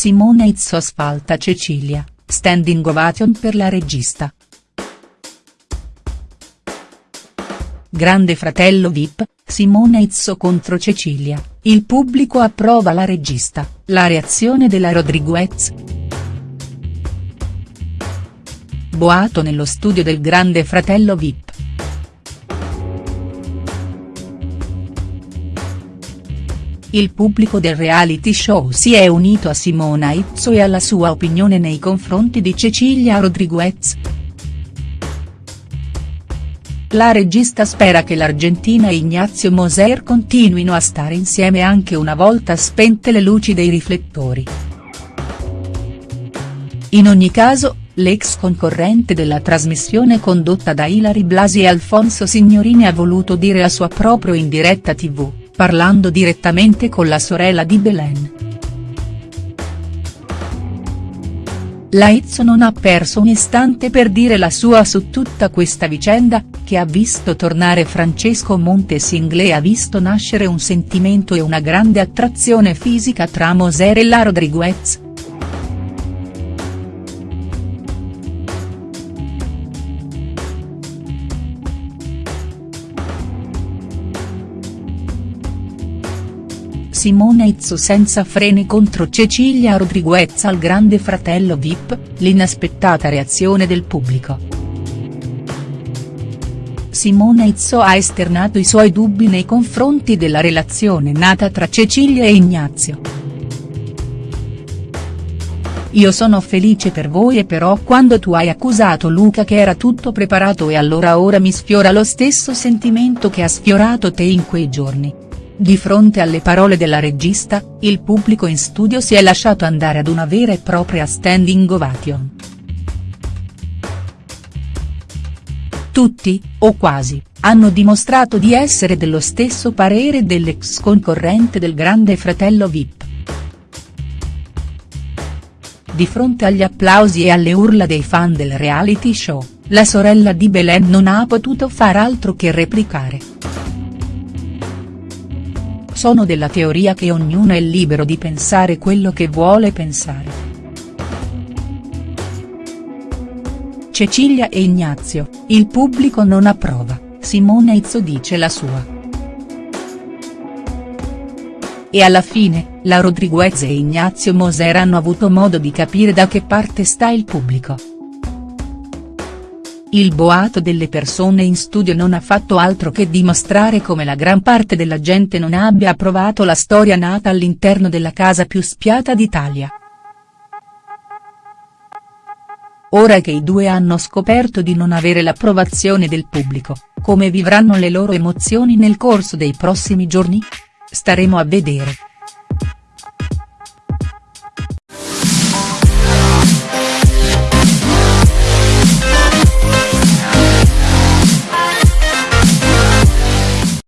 Simona Izzo asfalta Cecilia, standing ovation per la regista. Grande fratello Vip, Simona Izzo contro Cecilia, il pubblico approva la regista, la reazione della Rodriguez. Boato nello studio del Grande fratello Vip. Il pubblico del reality show si è unito a Simona Izzo e alla sua opinione nei confronti di Cecilia Rodriguez. La regista spera che l'Argentina e Ignazio Moser continuino a stare insieme anche una volta spente le luci dei riflettori. In ogni caso, l'ex concorrente della trasmissione condotta da Ilari Blasi e Alfonso Signorini ha voluto dire a sua proprio in diretta tv parlando direttamente con la sorella di Belen. Laizzo non ha perso un istante per dire la sua su tutta questa vicenda, che ha visto tornare Francesco Montesingle e ha visto nascere un sentimento e una grande attrazione fisica tra Moser e la Rodriguez. Simona Izzo senza freni contro Cecilia Rodriguez al grande fratello Vip, l'inaspettata reazione del pubblico. Simona Izzo ha esternato i suoi dubbi nei confronti della relazione nata tra Cecilia e Ignazio. Io sono felice per voi e però quando tu hai accusato Luca che era tutto preparato e allora ora mi sfiora lo stesso sentimento che ha sfiorato te in quei giorni. Di fronte alle parole della regista, il pubblico in studio si è lasciato andare ad una vera e propria standing ovation. Tutti, o quasi, hanno dimostrato di essere dello stesso parere dell'ex concorrente del grande fratello Vip. Di fronte agli applausi e alle urla dei fan del reality show, la sorella di Belen non ha potuto far altro che replicare. Sono della teoria che ognuno è libero di pensare quello che vuole pensare. Cecilia e Ignazio, il pubblico non approva, Simona Izzo dice la sua. E alla fine, la Rodriguez e Ignazio Moser hanno avuto modo di capire da che parte sta il pubblico. Il boato delle persone in studio non ha fatto altro che dimostrare come la gran parte della gente non abbia approvato la storia nata all'interno della casa più spiata d'Italia. Ora che i due hanno scoperto di non avere l'approvazione del pubblico, come vivranno le loro emozioni nel corso dei prossimi giorni? Staremo a vedere.